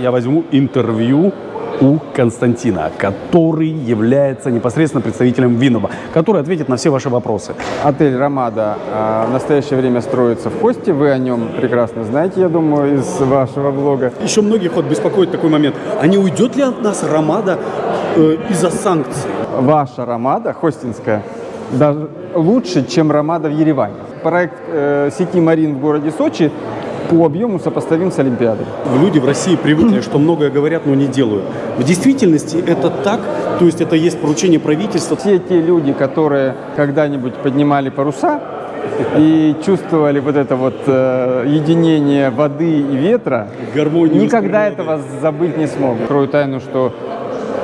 я возьму интервью у Константина, который является непосредственно представителем Винноба, который ответит на все ваши вопросы. Отель «Ромада» а, в настоящее время строится в Хосте. Вы о нем прекрасно знаете, я думаю, из вашего блога. Еще многих вот беспокоит такой момент. А не уйдет ли от нас Ромада э, из-за санкций? Ваша «Ромада» хостинская даже лучше, чем «Ромада» в Ереване. Проект э, сети «Марин» в городе Сочи по объему сопоставим с Олимпиадой. Люди в России привыкли, что многое говорят, но не делают. В действительности это так, то есть это есть поручение правительства. Все те люди, которые когда-нибудь поднимали паруса и чувствовали вот это вот э, единение воды и ветра, Гармонию никогда этого забыть не смогут. Открою тайну, что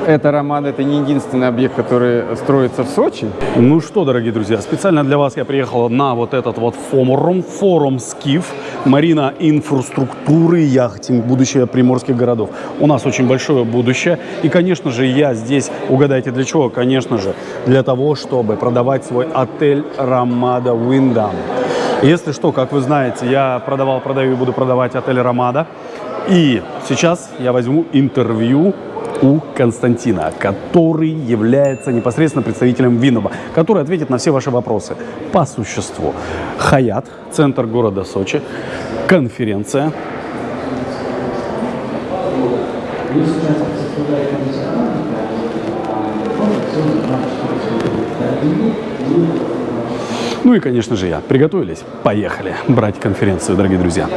эта романа это не единственный объект, который строится в Сочи. Ну что, дорогие друзья, специально для вас я приехал на вот этот вот форум, форум Скиф, Марина инфраструктуры яхтинг, будущее приморских городов. У нас очень большое будущее. И, конечно же, я здесь, угадайте для чего? Конечно же, для того, чтобы продавать свой отель Рамада Виндам. Если что, как вы знаете, я продавал, продаю и буду продавать отель Рамада. И сейчас я возьму интервью у Константина, который является непосредственно представителем Винноба, который ответит на все ваши вопросы по существу. Хаят, центр города Сочи, конференция. Ну и, конечно же, я. Приготовились? Поехали брать конференцию, дорогие друзья.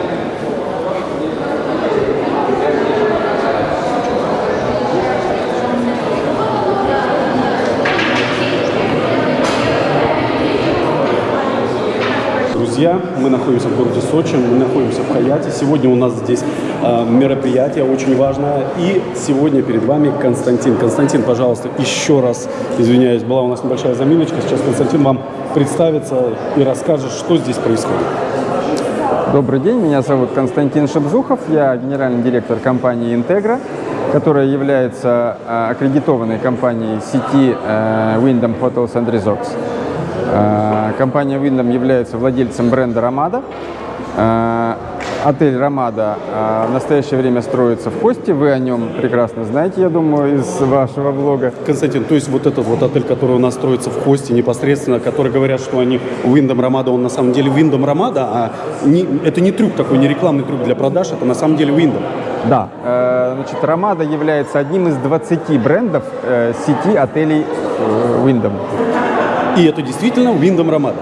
Друзья, мы находимся в городе Сочи, мы находимся в Хаяте. Сегодня у нас здесь э, мероприятие очень важное. И сегодня перед вами Константин. Константин, пожалуйста, еще раз извиняюсь, была у нас небольшая заминочка. Сейчас Константин вам представится и расскажет, что здесь происходит. Добрый день, меня зовут Константин Шебзухов, я генеральный директор компании «Интегра», которая является э, аккредитованной компанией сети э, Wyndham Hotels and Resorts. Э, Компания Wyndham является владельцем бренда «Ромада». Э, Отель «Ромада» э, в настоящее время строится в Хосте. Вы о нем прекрасно знаете, я думаю, из вашего блога. Константин, то есть вот этот вот отель, который у нас строится в Хосте непосредственно, который говорят, что они Виндом Рамада, он на самом деле Виндом Рамада, а не, это не трюк такой, не рекламный трюк для продаж, это на самом деле Виндом. Да, значит, «Ромада» является одним из 20 брендов сети отелей Wyndham. И это действительно Виндом Рамада.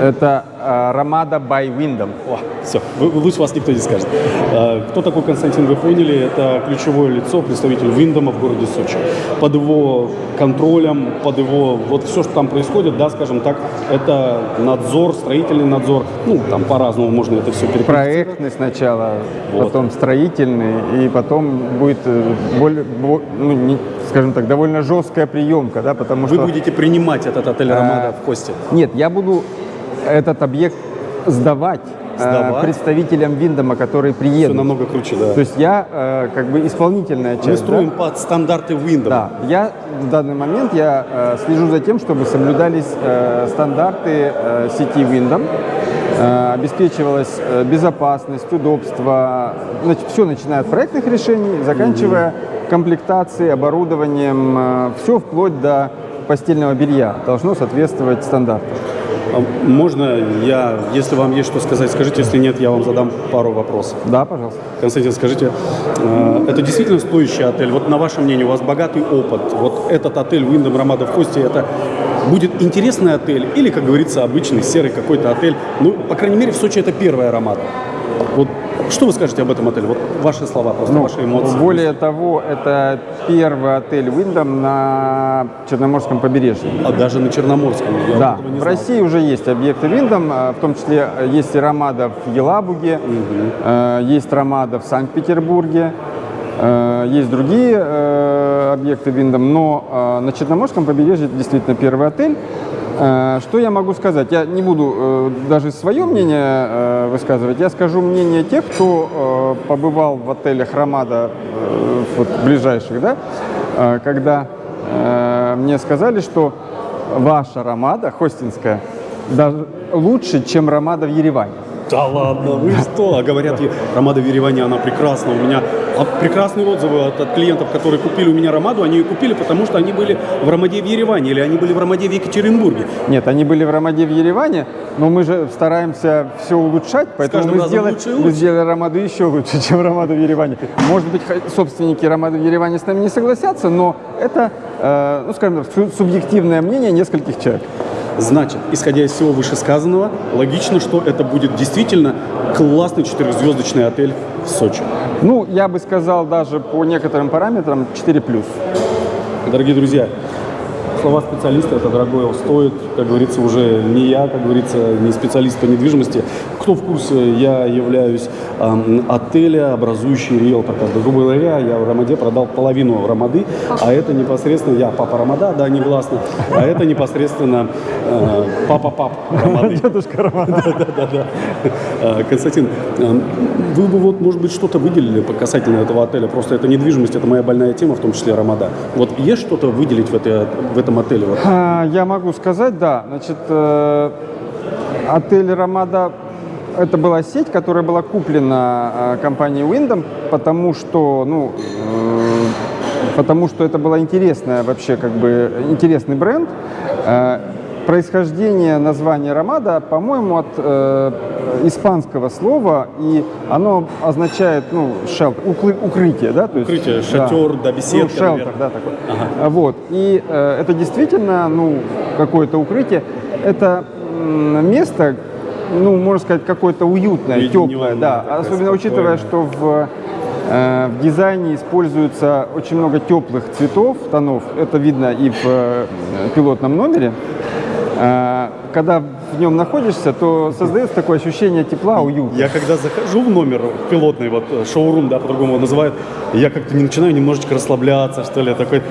Это э, «Ромада by Wyndham». О, все, лучше вас никто не скажет. Э, Кто такой Константин, вы поняли, это ключевое лицо, представитель Виндома в городе Сочи. Под его контролем, под его, вот все, что там происходит, да, скажем так, это надзор, строительный надзор, ну, там по-разному можно это все перекрыть. Проектный сначала, Вот. потом строительный, и потом будет, э, более, бо- ну, не- скажем так, довольно жесткая приемка, да, потому Вы что... будете принимать этот отель Рамада в Хосте. Нет, я буду этот объект сдавать, э, Сдавать? представителям Виндома, которые Все приедут. намного круче, да. То есть я э, как бы исполнительная часть. Мы да? строим под стандарты Виндома. Да, я в данный момент я э, слежу за тем, чтобы соблюдались э, стандарты э, сети э, обеспечивалась э, безопасность, удобство, значит, все начиная от проектных решений, заканчивая комплектацией, оборудованием, все вплоть до постельного белья должно соответствовать стандартам. А Можно я, если вам есть что сказать, скажите, если нет, я вам задам пару вопросов. Да, пожалуйста. Константин, скажите, э, это действительно стоящий отель? Вот на ваше мнение, у вас богатый опыт. Вот этот отель Wyndham Рамада в Хосте, это будет интересный отель или, как говорится, обычный серый какой-то отель? Ну, по крайней мере, в Сочи это первая Рамада. Вот что вы скажете об этом отеле? Вот ваши слова, просто ваши эмоции. Ну, Более того, это первый отель Wyndham на Черноморском побережье. А даже на Черноморском. я Да, в знал. России уже есть объекты Виндом, а, в том числе э, есть и Ромада в Елабуге, э, есть Ромада в Санкт-Петербурге, есть другие э, объекты Виндом, но э, на Черноморском побережье это действительно первый отель. Э, Что я могу сказать? Я не буду э, даже свое мнение э, высказывать, я скажу мнение тех, кто э, побывал в отелях Ромада э, вот, ближайших, да, э, когда э, мне сказали, что ваша Ромада, хостинская, даже лучше, чем Ромада в Ереване. Да ладно, вы что? А говорят, Ромада в Ереване, она прекрасна. У меня прекрасные отзывы от, от клиентов, которые купили у меня Ромаду. Они ее купили, потому что они были в Ромаде в Ереване или они были в Ромаде в Екатеринбурге. Нет, они были в Ромаде в Ереване, но мы же стараемся все улучшать, поэтому мы сделали, лучше и мы лучше. сделали Ромаду еще лучше, чем Ромаду в Ереване. Может быть, собственники Ромады в Ереване с нами не согласятся, но это, э, ну, скажем так, су- субъективное мнение нескольких человек. Значит, исходя из всего вышесказанного, логично, что это будет действительно классный четырехзвездочный отель в Сочи. Ну, я бы сказал, даже по некоторым параметрам 4+. Дорогие друзья, слова специалиста это дорогое стоит, как говорится, уже не я, как говорится, не специалист по недвижимости. Кто в курсе, я являюсь эм, отеля, образующий риэлтор. Грубо говоря, я в Ромаде продал половину Ромады, а это непосредственно, я папа Ромада, да, негласно, а это непосредственно э, папа-пап Ромады. Дедушка Роман. Да-да-да. Э, Константин, э, вы бы вот, может быть, что-то выделили по касательно этого отеля? Просто это недвижимость, это моя больная тема, в том числе Ромада. Вот есть что-то выделить в, этой, в этом отеле? Вот? А, Я могу сказать, да. Значит, э, отель «Ромада» – это была сеть, которая была куплена э, компанией Wyndham, потому что, ну, э, потому что это была интересная вообще, как бы, интересный бренд. Происхождение названия «Ромада», по-моему, от э, испанского слова, и оно означает, ну, шелтер, укры- укрытие, да? то есть- Укрытие, шатер, да, беседка, Ну, шелтер, наверное. да, такой. А, Вот. И э, это действительно, ну, какое-то укрытие. Это место, ну, можно сказать, какое-то уютное, Уединенное, теплое, да. Особенно учитывая, спокойное. что в, э, в дизайне используется очень много теплых цветов, тонов. Это видно и в э, пилотном номере. Э, Когда в нем находишься, то создается такое ощущение тепла, уюта. Я когда захожу в номер пилотный, вот э, шоурум, да, по-другому его называют, я как-то не начинаю немножечко расслабляться, что ли, такой,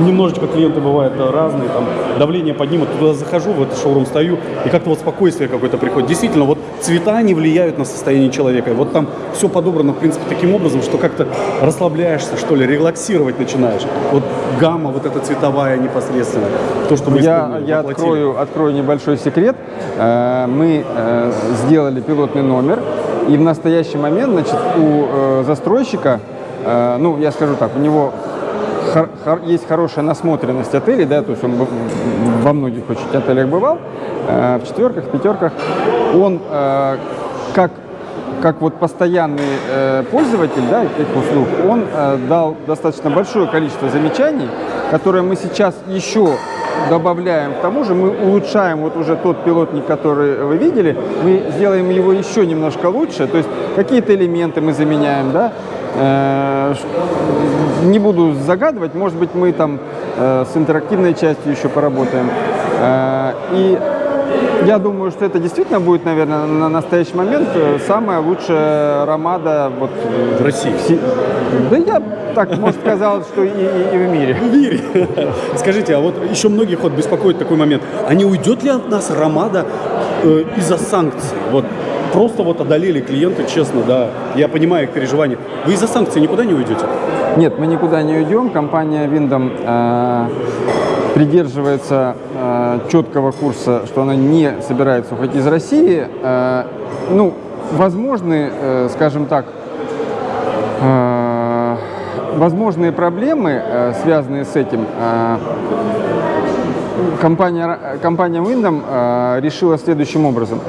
немножечко клиенты бывают э, разные, там, давление поднимут, туда захожу, в этот шоурум стою, и как-то вот спокойствие какое-то приходит. Действительно, вот цвета не влияют на состояние человека, и вот там все подобрано, в принципе, таким образом, что как-то расслабляешься, что ли, релаксировать начинаешь. Вот гамма вот эта цветовая непосредственно, то, что мы Я, я открою, открою небольшой секрет. Э, Мы э, сделали пилотный номер, и в настоящий момент, значит, у э, застройщика, ну, я скажу так, у него есть хорошая насмотренность отелей, да, то есть он во многих очень отелях бывал, в четверках, пятерках. Он как как вот постоянный пользователь да, этих услуг, он дал достаточно большое количество замечаний, которые мы сейчас еще добавляем к тому же, мы улучшаем вот уже тот пилотник, который вы видели, мы сделаем его еще немножко лучше, то есть какие-то элементы мы заменяем, да, Э, не буду загадывать, может быть, мы там э, с интерактивной частью еще поработаем. Э, и я думаю, что это действительно будет, наверное, на настоящий момент э, самая лучшая ромада вот В России. Си- Да я так, может, сказал, что и, и- и в мире. в мире. Скажите, а вот еще многих вот беспокоит такой момент. А не уйдет ли от нас Ромада э, из-за санкций? Вот просто вот одолели клиенты, честно, да. Я понимаю их переживания. Вы из-за санкций никуда не уйдете? Нет, мы никуда не уйдем. Компания Windom э, придерживается э, четкого курса, что она не собирается уходить из России. Э, ну, возможны, э, скажем так, э, возможные проблемы, э, связанные с этим. э, Компания, компания Windom э, решила следующим образом.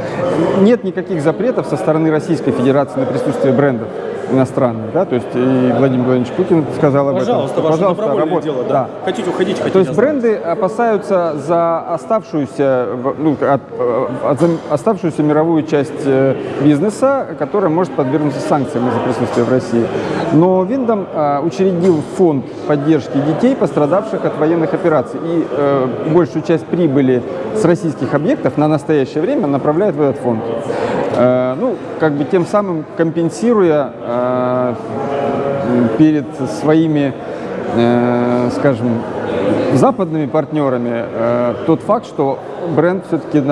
Нет никаких запретов со стороны Российской Федерации на присутствие брендов иностранных. Да? То есть и Владимир Владимирович Путин сказал об Пожалуйста, этом. ваше Пожалуйста, добровольное работ- дело, да. Хотите уходить, хотите То есть бренды опасаются за оставшуюся, ну, от- э, от- за оставшуюся мировую часть э, бизнеса, которая может подвергнуться санкциям из-за присутствия в России. Но Виндом э, учредил фонд поддержки детей, пострадавших от военных операций. И э, большую часть прибыли с российских объектов на настоящее время направляет в этот фонд. Э, ну, как бы тем самым компенсируя э, перед своими, э, скажем, западными партнерами тот факт, что бренд все-таки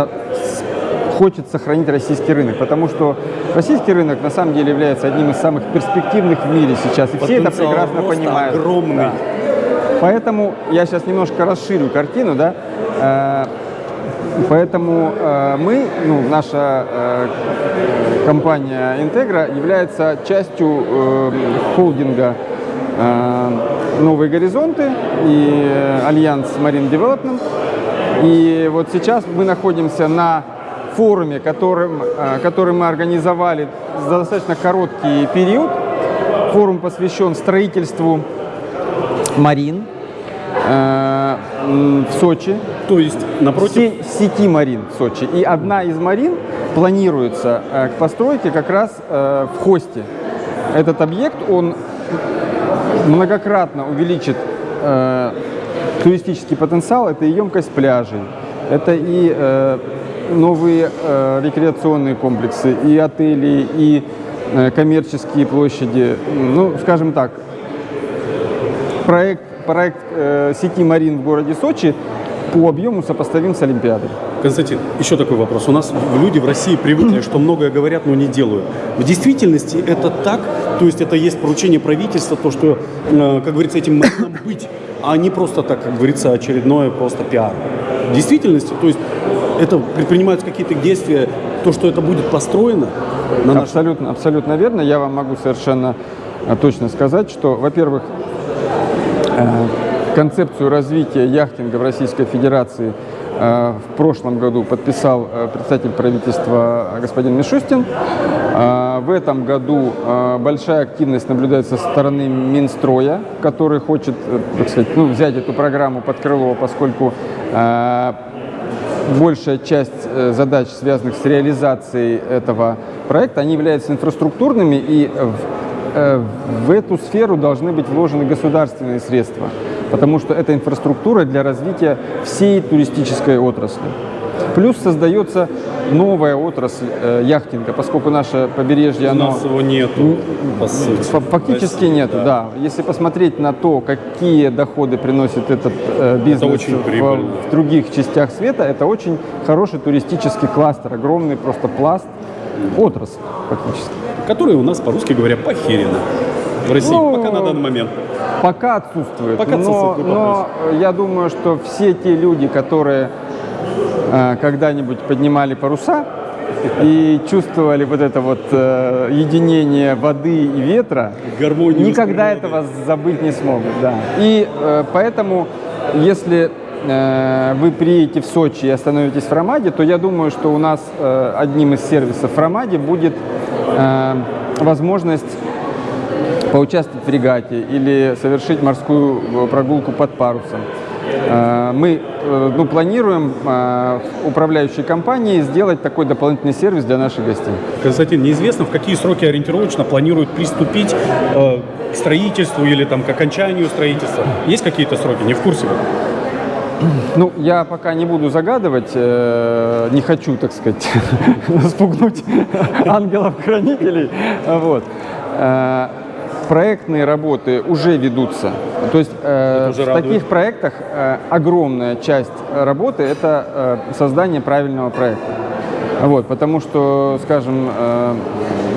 хочет сохранить российский рынок, потому что российский рынок на самом деле является одним из самых перспективных в мире сейчас, и все это Потенциал прекрасно понимают. огромный. Да. Поэтому я сейчас немножко расширю картину, да. Поэтому э, мы, ну, наша э, компания Integra является частью э, холдинга «Новые горизонты» и э, Альянс Marine Development. И вот сейчас мы находимся на форуме, которым, э, который мы организовали за достаточно короткий период. Форум посвящен строительству марин э, в Сочи. То есть напротив... Се- сети марин в Сочи. И одна из марин планируется э, к постройке как раз э, в Хосте. Этот объект, он многократно увеличит э, туристический потенциал, это и емкость пляжей, это и э, новые э, рекреационные комплексы, и отели, и э, коммерческие площади. Ну, скажем так, проект, проект э, сети Марин в городе Сочи по объему сопоставим с Олимпиадой. Константин, еще такой вопрос. У нас люди в России привыкли, что многое говорят, но не делают. В действительности это так, то есть это есть поручение правительства, то, что, э, как говорится, этим маринам быть, а не просто так, как говорится, очередное просто пиар. В действительности, то есть это предпринимаются какие-то действия, то, что это будет построено на наш... Абсолютно, абсолютно верно. Я вам могу совершенно э, точно сказать, что, во-первых, э, концепцию развития яхтинга в Российской Федерации э, в прошлом году подписал э, представитель правительства господин Мишустин. Э, В этом году большая активность наблюдается со стороны Минстроя, который хочет, так сказать, ну, взять эту программу под крыло, поскольку большая часть задач, связанных с реализацией этого проекта, они являются инфраструктурными, и в эту сферу должны быть вложены государственные средства, потому что это инфраструктура для развития всей туристической отрасли. Плюс создается новая отрасль э, яхтинга, поскольку наше побережье, У оно... нас его нету, по сути. Фа- Фактически России, нет, да. Если посмотреть на то, какие доходы приносит этот э, бизнес очень в- в, других частях света, это очень хороший туристический кластер, огромный просто пласт отрасль фактически. Которые у нас, по-русски говоря, похерены в России, Ну, пока на данный момент. Пока отсутствует. Пока но, отсутствует но я думаю, что все те люди, которые э, когда-нибудь поднимали паруса и чувствовали вот это вот э, единение воды и ветра, Гармонию никогда этого забыть не смогут. Да. И э, поэтому, если э, вы приедете в Сочи и остановитесь в Ромаде, то я думаю, что у нас э, одним из сервисов в Ромаде будет э, возможность поучаствовать в регате или совершить морскую э, прогулку под парусом. Э, Мы э, ну, планируем управляющей компании сделать такой дополнительный сервис для наших гостей. Константин, неизвестно, в какие сроки ориентировочно планируют приступить э, к строительству или там к окончанию строительства. Есть какие-то сроки? Не в курсе. Ну, я пока не буду загадывать, э, не хочу, так сказать, спугнуть ангелов-хранителей. Вот. Проектные работы уже ведутся. То есть э, уже в радует. таких проектах э, огромная часть работы – это э, создание правильного проекта. Вот, потому что, скажем, э,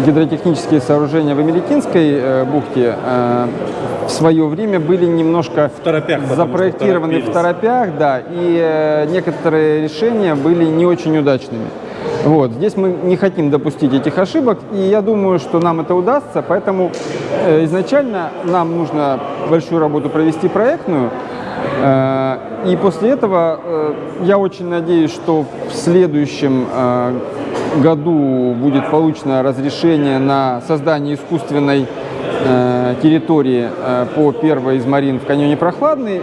гидротехнические сооружения в Эмиликинской э, бухте э, в свое время были немножко В торопях, запроектированы в торопях, да, и э, некоторые решения были не очень удачными. Вот. Здесь мы не хотим допустить этих ошибок, и я думаю, что нам это удастся, поэтому э, изначально нам нужно большую работу провести проектную, э, и после этого э, я очень надеюсь, что в следующем году будет получено разрешение на создание искусственной территории по первой из марин в каньоне Прохладный.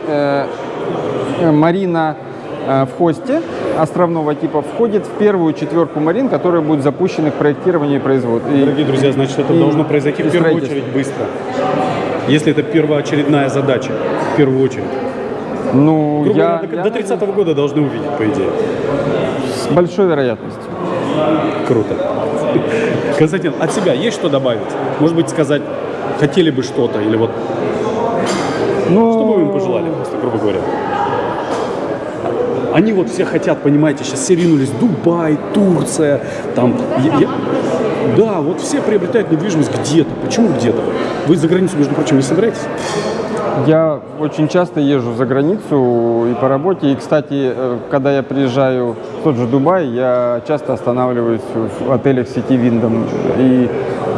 Марина в Хосте островного типа входит в первую четверку марин, которые будут запущены к проектированию и производству. Дорогие друзья, значит, это и- должно произойти в первую очередь быстро. Если это первоочередная задача, в первую очередь. Ну, Грубо я, говоря, до- я до 30 года должны увидеть, по идее. с большой вероятностью. Круто. Константин, от себя есть что добавить? Может быть, сказать, хотели бы что-то, или вот, Ну, что бы вы им пожелали, просто, грубо говоря? Они вот все хотят, понимаете, сейчас все ринулись, Дубай, Турция, там, я- да, вот все приобретают недвижимость где-то. Почему где-то? Вы за границу, между прочим, не собираетесь? Я очень часто езжу за границу и по работе. И, кстати, э, когда я приезжаю в тот же Дубай, я часто останавливаюсь в отелях сети Виндом. И,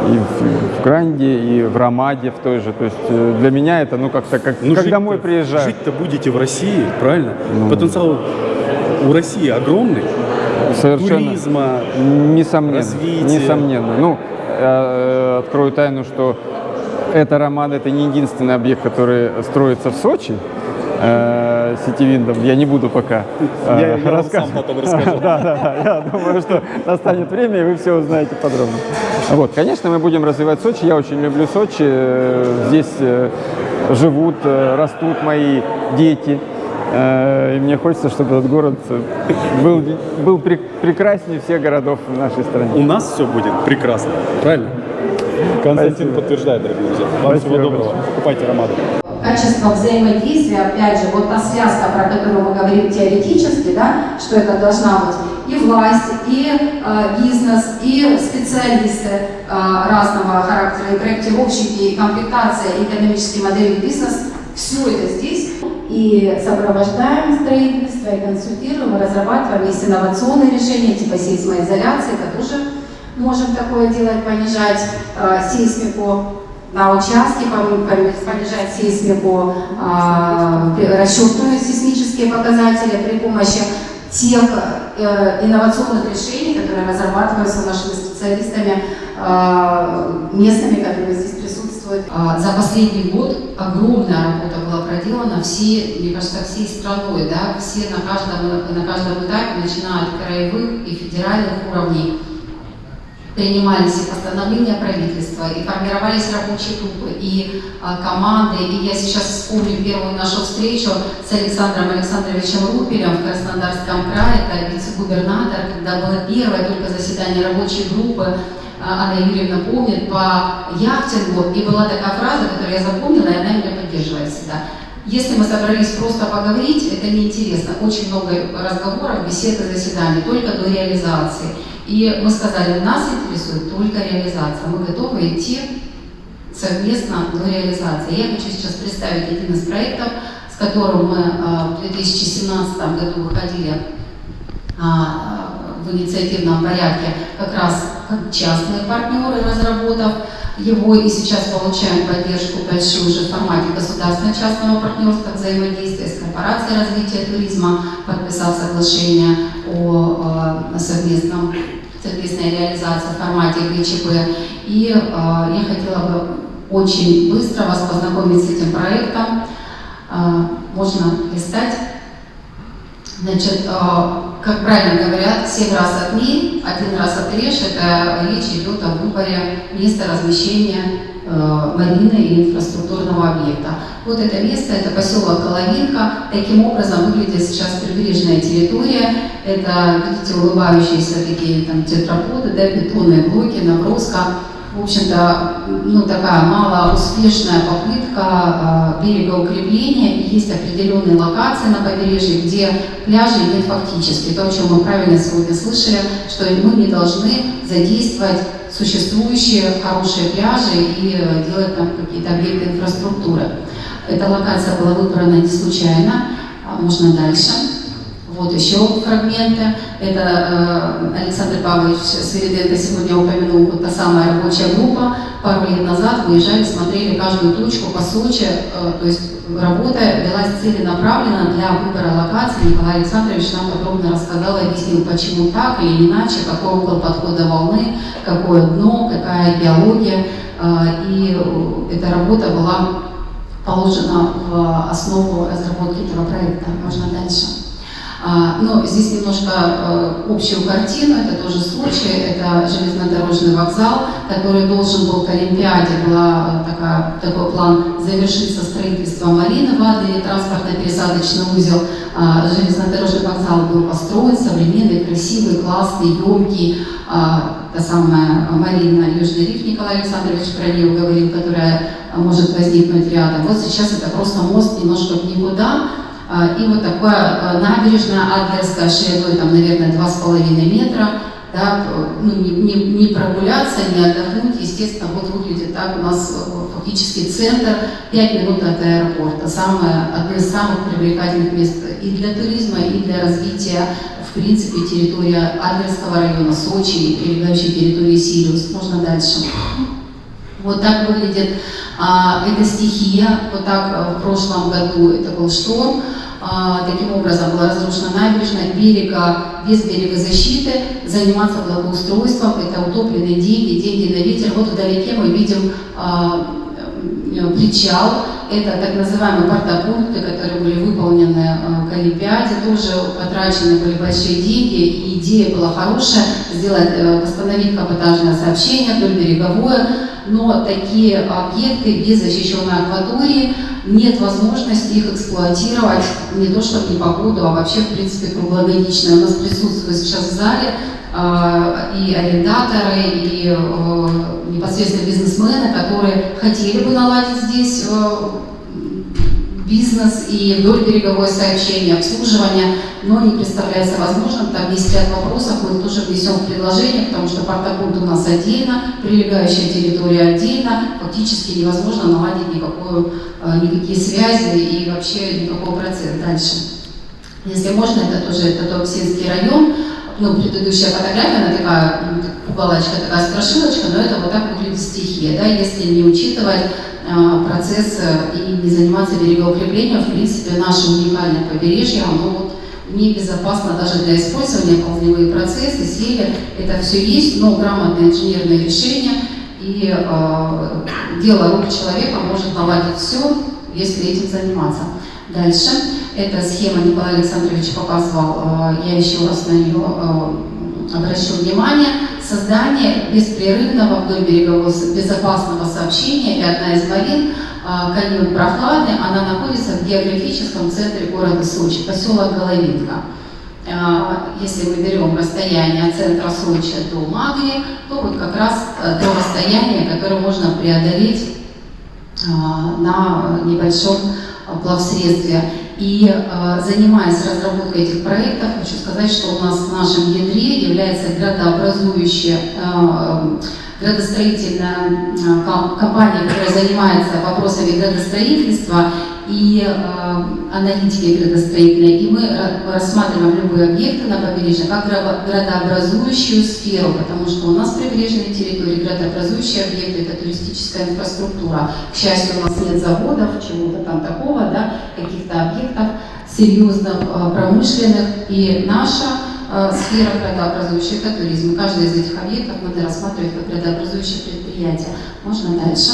и в, в Гранде, и в Ромаде в той же. То есть э, для меня это, ну, как-то как, Ну, как домой приезжаю. Жить-то будете в России, правильно? Ну. Потенциал у России огромный. Совершенно. Туризма, Несомненно. развития. Несомненно. Ну, э, открою тайну, что эта Ромада это не единственный объект, который строится в Сочи. э, сети Виндом. Я не буду пока э, Я- я вам рассказывать. сам потом расскажу. да, да, да. Я думаю, что настанет время, и вы все узнаете подробно. Вот, конечно, мы будем развивать Сочи. Я очень люблю Сочи. Э, Здесь э, живут, растут мои дети. И мне хочется, чтобы этот город был, был пре- прекраснее всех городов в нашей стране. У нас все будет прекрасно, правильно? Константин Спасибо. подтверждает, дорогие друзья. Вам Спасибо всего доброго. Покупайте Ромаду. качество взаимодействия, опять же, вот та связка, про которую мы говорим теоретически, да, что это должна быть и власть, и э, бизнес, и специалисты э, разного характера, и проектировщики, и комплектация, и экономические модели бизнес, все это здесь. И сопровождаем строительство, и консультируем, и разрабатываем. Есть инновационные решения типа сейсмоизоляции, это тоже можем такое делать, понижать э, сейсмику на участке, понижать сейсмику, при- расчетные сейсмические показатели при помощи тех э, инновационных решений, которые разрабатываются нашими специалистами а, местными, которые здесь присутствуют. А, За последний год огромная работа была проделана всей, мне кажется, всей страной, да, все на каждом, на каждом этапе, начиная от краевых и федеральных уровней принимались и постановления правительства, и формировались рабочие группы, и а, команды. И я сейчас вспомню первую нашу встречу с Александром Александровичем Рупелем в Краснодарском крае, это вице-губернатор, когда было первое только заседание рабочей группы, а, Анна Юрьевна помнит, по яхтингу, и была такая фраза, которую я запомнила, и она меня поддерживает всегда. Если мы собрались просто поговорить, это неинтересно. Очень много разговоров, бесед и заседаний, только до реализации. И мы сказали, нас интересует только реализация. Мы готовы идти совместно до реализации. Я хочу сейчас представить один из проектов, с которым мы а, в 2017 году выходили а, в инициативном порядке как раз как частные партнеры, разработав его, и сейчас получаем поддержку большую уже в формате государственно-частного партнерства, взаимодействия с корпорацией развития туризма, подписал соглашение о э, совместном совместной реализации в формате ГЧП. И э, я хотела бы очень быстро вас познакомить с этим проектом. Э, можно листать. Значит, э, как правильно говорят, 7 раз отмерь, один раз отрежь. Это речь идет о выборе места размещения марины и инфраструктурного объекта. Вот это место, это поселок Коловинка. Таким образом выглядит сейчас прибрежная территория. Это, видите, улыбающиеся такие там тетраподы, да, бетонные блоки, наброска. В общем-то, ну, такая малоуспешная попытка э. И есть определенные локации на побережье, где пляжей нет фактически. То, о чем мы правильно сегодня слышали, что мы не должны задействовать существующие хорошие пляжи и э, делать там какие-то объекты инфраструктуры. Эта локация была выбрана не случайно. А Можно дальше. Вот еще фрагменты. Это э, Александр Павлович Свириденко сегодня упомянул, вот та самая рабочая группа. Пару лет назад выезжали, смотрели каждую точку по Сочи. э, то есть работа велась целенаправленно для выбора локации. Николай Александрович нам подробно рассказал, объяснил, почему так или иначе, какой угол подхода волны, какое дно, какая биология. Э, и эта работа была положена в основу разработки этого проекта. Можно дальше. А, Но здесь немножко э, общую картину, это тоже Сочи, это железнодорожный вокзал, который должен был к Олимпиаде, такая, такой план завершиться строительством марины в Адлере, транспортно-пересадочный узел. А, Железнодорожный вокзал был построен, современный, красивый, классный, емкий. А, Та самая Марина Южный риф Николай Александрович нее говорил, которая может возникнуть рядом. Вот сейчас это просто мост немножко в никуда, и вот такая а, набережная Адлерская шириной, там, наверное, 2,5 метра. да, ну, не, не, не прогуляться, не отдохнуть. Естественно, вот выглядит так у нас э, фактически центр, 5 минут от аэропорта. Самое, одно из самых привлекательных мест и для туризма, и для развития, в принципе, территория Адлерского района, Сочи и прилегающей территории Сириус. Можно дальше. Вот так выглядит а, эта стихия. Вот так а, в прошлом году это был шторм. А, таким образом была разрушена набережная, берега, без берегозащиты, заниматься благоустройством, это утопленные деньги, деньги на ветер. Вот вдалеке мы видим а, э, причал, это так называемые портопункты, которые были выполнены э, к Олимпиаде, тоже потрачены были большие деньги, и идея была хорошая, сделать, э, восстановить капотажное сообщение вдоль береговое, но такие объекты без защищенной акватории нет возможности их эксплуатировать не то что в непогоду, а вообще в принципе круглогодично. У нас присутствуют сейчас в зале э, и арендаторы, и э, непосредственно бизнесмены, которые хотели бы наладить здесь э, бизнес и вдоль береговое сообщение, обслуживание, но не представляется возможным. Там есть ряд вопросов, мы тоже внесем в предложение, потому что портопункт у нас отдельно, прилегающая территория отдельно, фактически невозможно наладить никакую, э, никакие связи и вообще никакого процесса дальше. Если можно, это тоже это Туапсинский район, ну, предыдущая фотография, она такая, уголочка, такая страшилочка, но это вот так выглядит стихия, да, если не учитывать э, процесс и не заниматься берегоукреплением, в принципе, наше уникальное побережье, оно вот небезопасно даже для использования, ползевые процессы, сели, это все есть, но грамотное инженерное решение и э, дело рук человека может наладить все, если этим заниматься. Дальше. Эта схема Николай Александрович показывал, э, я еще раз на нее э, обращу внимание. Создание беспрерывного вдоль берегового безопасного сообщения и одна из марин э, каньон Прохладный, она находится в географическом центре города Сочи, поселок Головинка. Если мы берем расстояние от центра Сочи до Магли, то вот как раз то расстояние, которое можно преодолеть на небольшом плавсредстве. И э, занимаясь разработкой этих проектов, хочу сказать, что у нас в нашем ядре является градообразующая э, градостроительная э, компания, которая занимается вопросами градостроительства и э, аналитики градостроительной. И мы рассматриваем любые объекты на побережье как градообразующую сферу, потому что у нас прибрежные территории, градообразующие объекты – это туристическая инфраструктура. К счастью, у нас нет заводов, чего-то там такого, да, каких-то объектов серьезных, э, промышленных. И наша э, сфера градообразующая – это туризм. Каждый из этих объектов надо рассматривать как градообразующее предприятие. Можно дальше.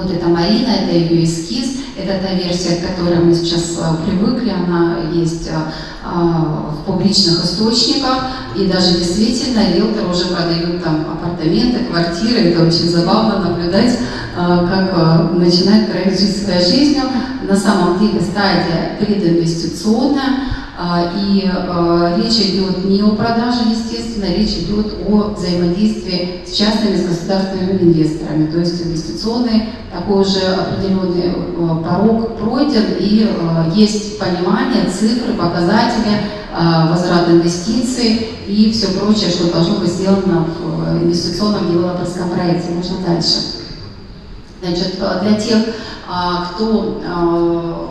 Вот это Марина, это ее эскиз, это та версия, к которой мы сейчас э, привыкли, она есть э, э, в публичных источниках, и даже действительно риэлторы уже продают там апартаменты, квартиры, это очень забавно наблюдать, как начинает проект жить своей жизнью. На самом деле стадия прединвестиционная, и а, речь идет не о продаже, естественно, речь идет о взаимодействии с частными, с государственными инвесторами. То есть инвестиционный такой уже определенный а, порог пройден, и есть понимание, цифры, показатели, возврат инвестиций и все прочее, что должно быть сделано в инвестиционном девелоперском проекте. Можно дальше. Значит, для тех, кто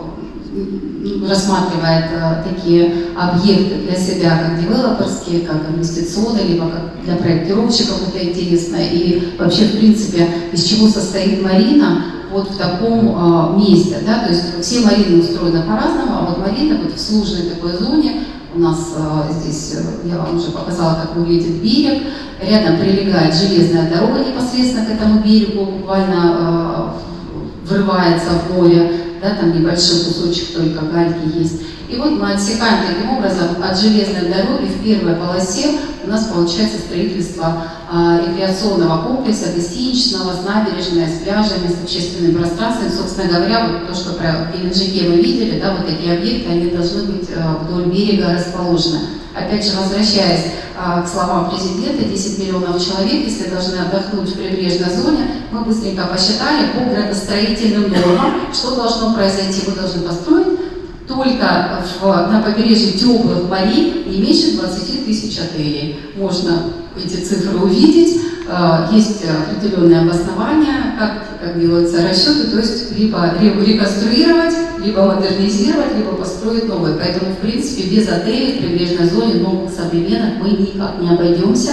рассматривает э, такие объекты для себя, как девелоперские, как инвестиционные, либо как для проектировщиков это интересно. И вообще, в принципе, из чего состоит Марина, вот в таком э, месте. Да? То есть все марины устроены по-разному, а вот марина вот в сложной такой зоне, у нас э, здесь, я вам уже показала, как выглядит берег, рядом прилегает железная дорога непосредственно к этому берегу, буквально э, врывается в море, да, там небольшой кусочек только гальки есть. И вот мы отсекаем таким образом от железной дороги в первой полосе у нас получается строительство а, рекреационного комплекса, гостиничного, с набережной, с пляжами, с общественным пространством. Собственно говоря, вот то, что про Геленджике мы видели, да, вот такие объекты, они должны быть а, вдоль берега расположены. Опять же, возвращаясь а, к словам президента, 10 миллионов человек, если должны отдохнуть в прибрежной зоне, мы быстренько посчитали по градостроительным нормам, что должно произойти. Вы должны построить только в, на побережье теплых морей не меньше 20 тысяч отелей. Можно эти цифры увидеть. Э, есть определенные обоснования, как, как делаются расчеты, то есть либо реконструировать, либо модернизировать, либо построить новые. Поэтому, в принципе, без отелей в прибрежной зоне новых современных мы никак не обойдемся.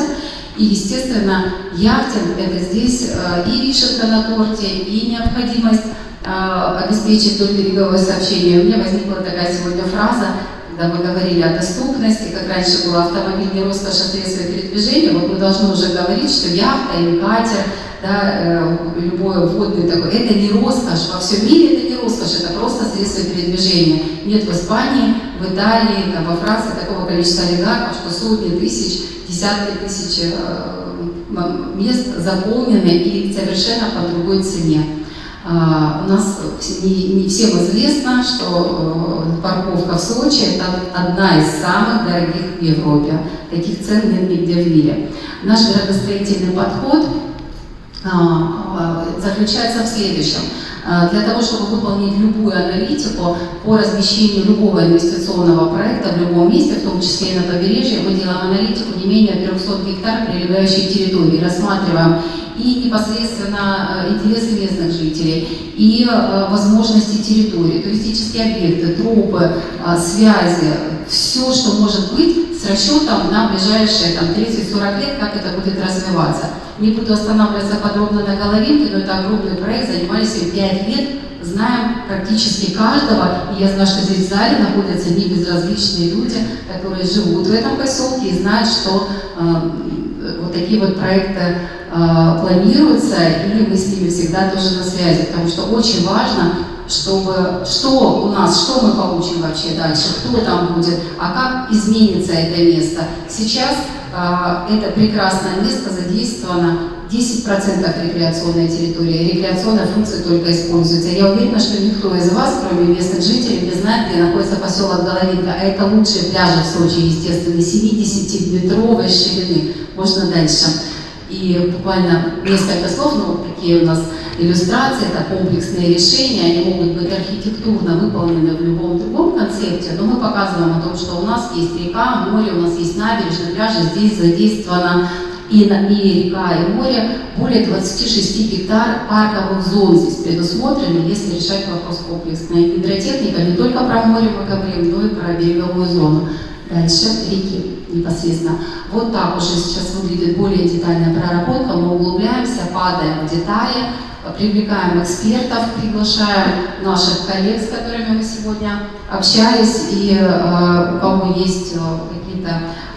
И, естественно, яхтинг – это здесь э, и вишенка на торте, и необходимость э, обеспечить только береговое сообщение. У меня возникла такая сегодня фраза, когда мы говорили о доступности, как раньше было автомобиль не роскошь, а средство передвижения, вот мы должны уже говорить, что яхта или катер, да, э, любое водное такое, это не роскошь, во всем мире это не роскошь, это просто средство передвижения. Нет в Испании, в Италии, там, во Франции такого количества олигархов, что сотни тысяч, десятки тысяч э, мест заполнены и совершенно по другой цене. А, у нас не, не всем известно, что э, парковка в Сочи – это одна из самых дорогих в Европе. Таких цен нет нигде в мире. Наш градостроительный подход заключается в следующем. Для того, чтобы выполнить любую аналитику по размещению любого инвестиционного проекта в любом месте, в том числе и на побережье, мы делаем аналитику не менее 300 гектар прилегающей территории, рассматриваем и непосредственно э, интересы местных жителей, и э, возможности территории, туристические объекты, трубы, э, связи, все, что может быть с расчетом на ближайшие 30-40 лет, как это будет развиваться. Не буду останавливаться подробно на головинке, но это огромный проект, занимались им 5 лет, знаем практически каждого, и я знаю, что здесь в зале находятся не безразличные люди, которые живут в этом поселке и знают, что э, вот такие вот проекты Э, планируется, и мы с ними всегда тоже на связи, потому что очень важно, чтобы что у нас, что мы получим вообще дальше, кто там будет, а как изменится это место. Сейчас э, это прекрасное место задействовано 10% рекреационной территории, рекреационная функция только используется. Я уверена, что никто из вас, кроме местных жителей, не знает, где находится поселок Головинка, а это лучшие пляжи в Сочи, естественно, 70-метровой ширины. Можно дальше. И буквально несколько слов, но вот такие у нас иллюстрации, это комплексные решения, они могут быть архитектурно выполнены в любом другом концепте, но мы показываем о том, что у нас есть река, море, у нас есть набережная, пляжи, здесь задействовано и, и река, и море, более 26 гектар парковых зон здесь предусмотрены, если решать вопрос комплексно. И гидротехника не только про море мы говорим, но и про береговую зону. Дальше реки непосредственно. Вот так уже сейчас выглядит более детальная проработка. Мы углубляемся, падаем в детали, привлекаем экспертов, приглашаем наших коллег, с которыми мы сегодня общались, и э, у кого есть э, какие-то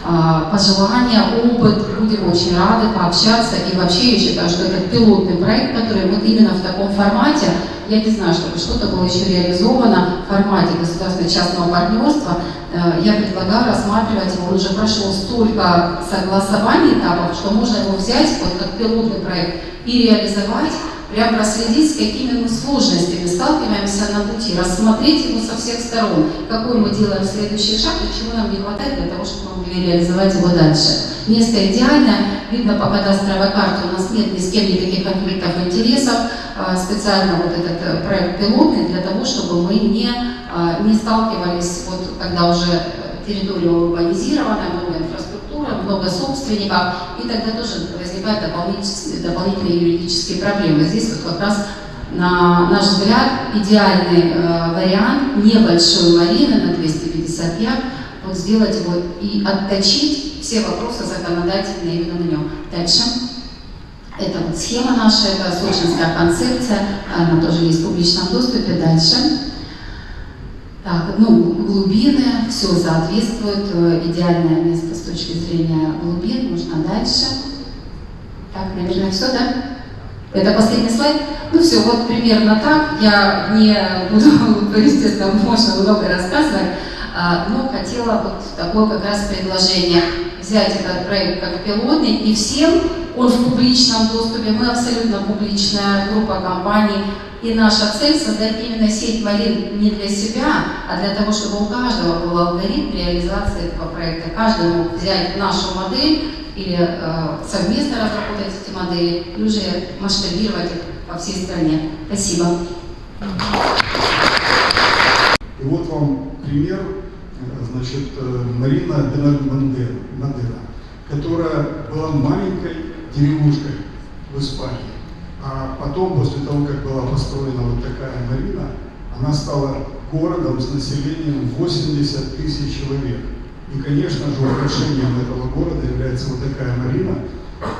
э, пожелания, опыт, будем очень рады пообщаться. И вообще я считаю, что это пилотный проект, который вот именно в таком формате, я не знаю, чтобы что-то было еще реализовано в формате государственно-частного партнерства, Э, я предлагаю рассматривать его, он уже прошел столько согласований этапов, что можно его взять вот как пилотный проект и реализовать, прям проследить, с какими мы сложностями сталкиваемся на пути, рассмотреть его со всех сторон, какой мы делаем следующий шаг и чего нам не хватает для того, чтобы мы могли реализовать его дальше. Место идеальное, видно по кадастровой карте, у нас нет ни с кем никаких конфликтов интересов, а, специально вот этот э, проект пилотный для того, чтобы мы не, а, не сталкивались, вот когда уже территория урбанизирована, много инфраструктуры, много собственников, и тогда тоже возникают дополнительные, дополнительные юридические проблемы. Здесь вот как раз на наш взгляд, идеальный э, вариант небольшой марины на 250 яхт, вот сделать его и отточить все вопросы законодательные именно на нем. Дальше. Это вот схема наша, это сочинская концепция, она тоже есть в публичном доступе. Дальше. Так, ну, глубины, все соответствует, э, идеальное место с точки зрения глубин, можно дальше. Так, наверное, все, да? Это последний слайд? Ну все, вот примерно так. Я не буду, естественно, можно много рассказывать, а, но хотела вот такое как раз предложение взять этот проект как пилотный и всем он в публичном доступе, мы абсолютно публичная группа компаний, и наша цель создать именно сеть Малин не для себя, а для того, чтобы у каждого был алгоритм реализации этого проекта. Каждый мог взять нашу модель или э, совместно разработать эти модели и уже масштабировать их по всей стране. Спасибо. И вот вам пример, значит, э, Марина Мандена, которая была маленькой деревушкой в Испании. А потом, после того, как была построена вот такая марина, она стала городом с населением 80 тысяч человек. И, конечно же, украшением этого города является вот такая марина.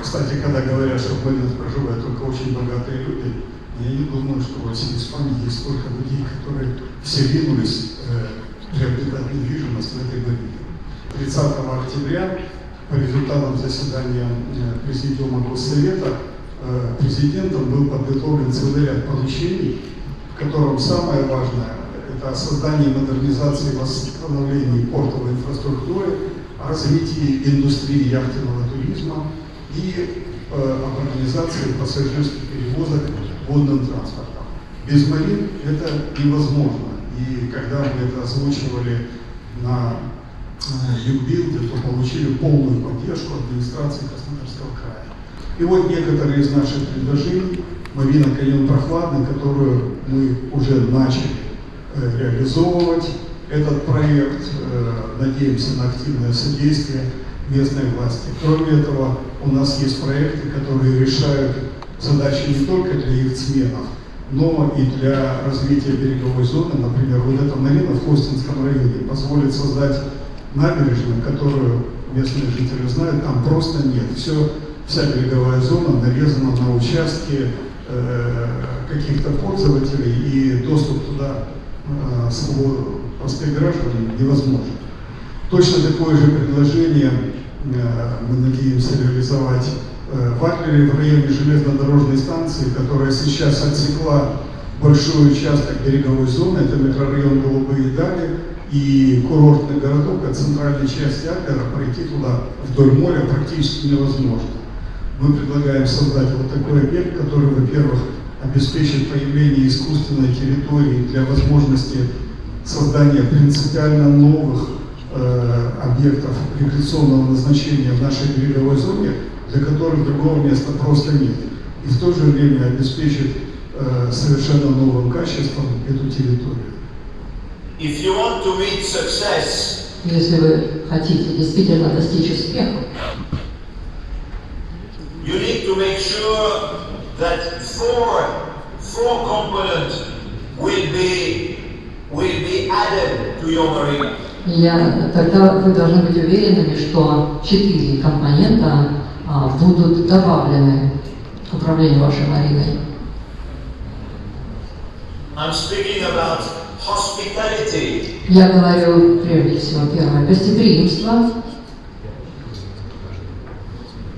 Кстати, когда говорят, что в Маринах проживают только очень богатые люди, я не думаю, что в России и Испании есть столько людей, которые все ринулись э, приобретать недвижимость в этой марине. 30 октября по результатам заседания э, Президиума Госсовета э, президентом был подготовлен целый ряд поручений, в котором самое важное – это создание модернизации восстановления портовой инфраструктуры, развитие индустрии яхтенного туризма и э, организации пассажирских перевозок водным транспортом. Без марин это невозможно. И когда мы это озвучивали на Югбилде, то получили полную поддержку администрации Краснодарского края. И вот некоторые из наших предложений, Марина Каньон Прохладный, которую мы уже начали э, реализовывать, этот проект, э, надеемся на активное содействие местной власти. Кроме этого, у нас есть проекты, которые решают задачи не только для яхтсменов, но и для развития береговой зоны. Например, вот эта марина в Костинском районе позволит создать набережную, которую местные жители знают, там просто нет. Все, вся береговая зона нарезана на участки э, каких-то пользователей, и доступ туда э, простых граждан невозможен. Точно такое же предложение э, мы надеемся реализовать в Адлере, в районе железнодорожной станции, которая сейчас отсекла большой участок береговой зоны, это микрорайон Голубые Дали и курортный городок, от центральной части Адлера пройти туда вдоль моря практически невозможно. Мы предлагаем создать вот такой объект, который, во-первых, обеспечит появление искусственной территории для возможности создания принципиально новых э, объектов рекреационного назначения в нашей береговой зоне, для которых другого места просто нет. И в то же время обеспечит э, совершенно новым качеством эту территорию. If you want to meet success, если вы хотите действительно достичь успеха, you need to make sure that four, four components will be, will be added to your marina. я, тогда вы должны быть уверенными, что четыре компонента будут добавлены к управлению вашей мариной. I'm speaking about hospitality. Я говорю прежде всего первое гостеприимство.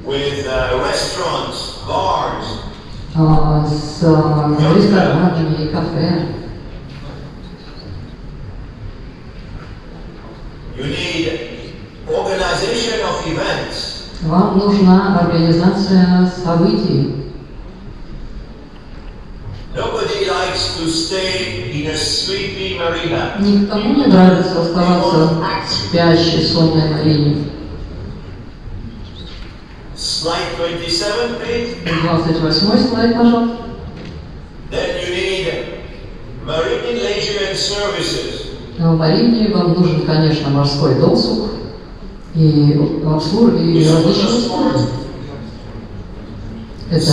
With uh, restaurants, bars. А, с а, ресторанами и кафе. You need Вам нужна организация событий. Никому не нравится оставаться в спящей сонной марине. Slide 27, please. 28 слайд, пожалуйста. В марине вам нужен, конечно, морской досуг и обслуживание и различные. Это,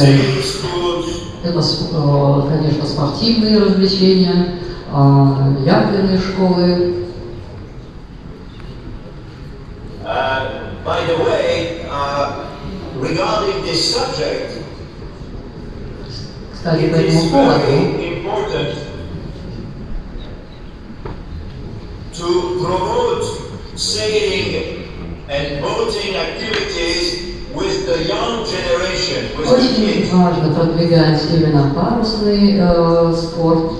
это, э, конечно, спортивные развлечения, а, яхтенные школы. This subject, Кстати, по этому поводу to promote sailing очень важно продвигать именно парусный э, спорт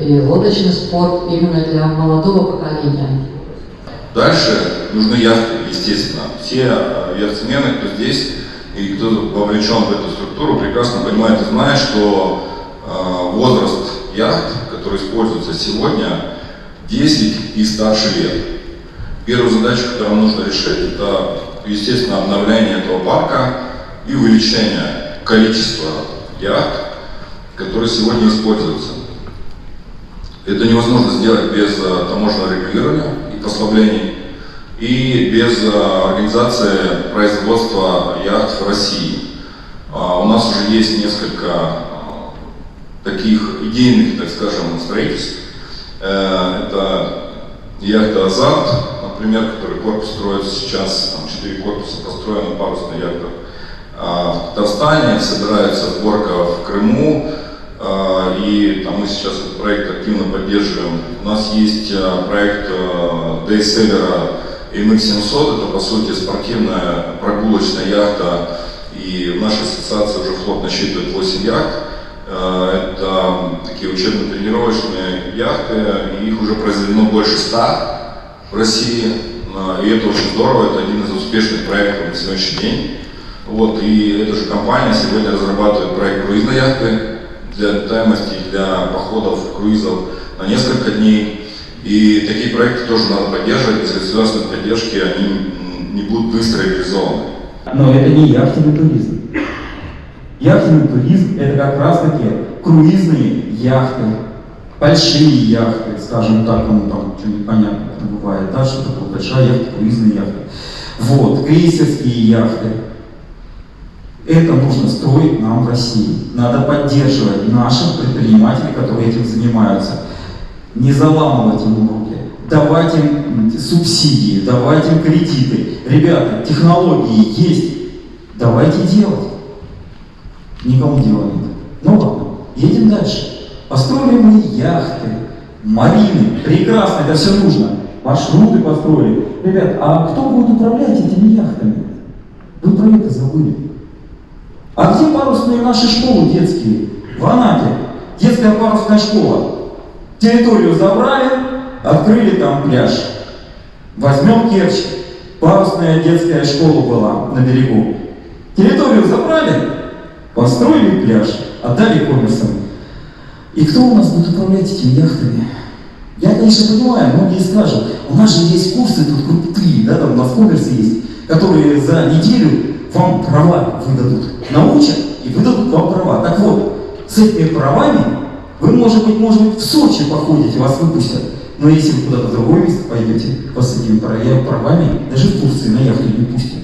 и лодочный спорт именно для молодого поколения. Дальше нужны яхты, естественно. Все э, яхтсмены, кто здесь и кто вовлечен в эту структуру, прекрасно понимает и знает, что э, возраст яхт, который используется сегодня, 10 и старше лет. Первую задачу, которую нужно решить, это, естественно, обновление этого парка и увеличение количества яхт, которые сегодня используются. Это невозможно сделать без э, таможенного регулирования и послаблений, и без э, организации производства яхт в России. А, У нас уже есть несколько э, таких идейных, так скажем, строительств. Это яхта «Азарт», например, который корпус строится сейчас, там четыре корпуса построены, парусная яхта. А В Татарстане собирается сборка в Крыму, а, и там мы сейчас этот проект активно поддерживаем. У нас есть а, проект Дейселлера MX700, это по сути спортивная прогулочная яхта, и в нашей ассоциации уже флот насчитывает 8 яхт. А, Это такие учебно-тренировочные яхты, их уже произведено больше 100 в России, А, и это очень здорово, это один из успешных проектов на сегодняшний день. Вот, и эта же компания сегодня разрабатывает проект круизной яхты для летаемости, для походов, круизов на несколько дней. И такие проекты тоже надо поддерживать, без государственной поддержки они не будут быстро реализованы. Но это не яхтенный туризм. Яхтенный туризм – это как раз-таки круизные яхты, большие яхты, скажем так, ну там что-нибудь понятно бывает, да, что такое большая яхта, круизная яхта. Вот, крейсерские яхты. Это нужно строить нам в России. Надо поддерживать наших предпринимателей, которые этим занимаются. Не заламывать им руки. Давать им субсидии, давать им кредиты. Ребята, технологии есть. Давайте делать. Никому дела нет. Ну ладно, едем дальше. Построили мы яхты, марины. Прекрасно, это все нужно. Маршруты построили. Ребят, а кто будет управлять этими яхтами? Вы про это забыли. А где парусные наши школы детские? В Анапе. Детская парусная школа. Территорию забрали, открыли там пляж. Возьмем Керчь. Парусная детская школа была на берегу. Территорию забрали, построили пляж, отдали коммерсам. И кто у нас будет управлять этими яхтами? Я, конечно, понимаю, многие скажут, у нас же есть курсы тут крутые, да, там у нас коммерсы есть, которые за неделю вам права выдадут. Научат и выдадут вам права. Так вот, с этими правами вы, может быть, может быть, в Сочи походите, вас выпустят. Но если вы куда-то в другое место пойдете, вас с этими правами даже в Турции на яхту не пустят.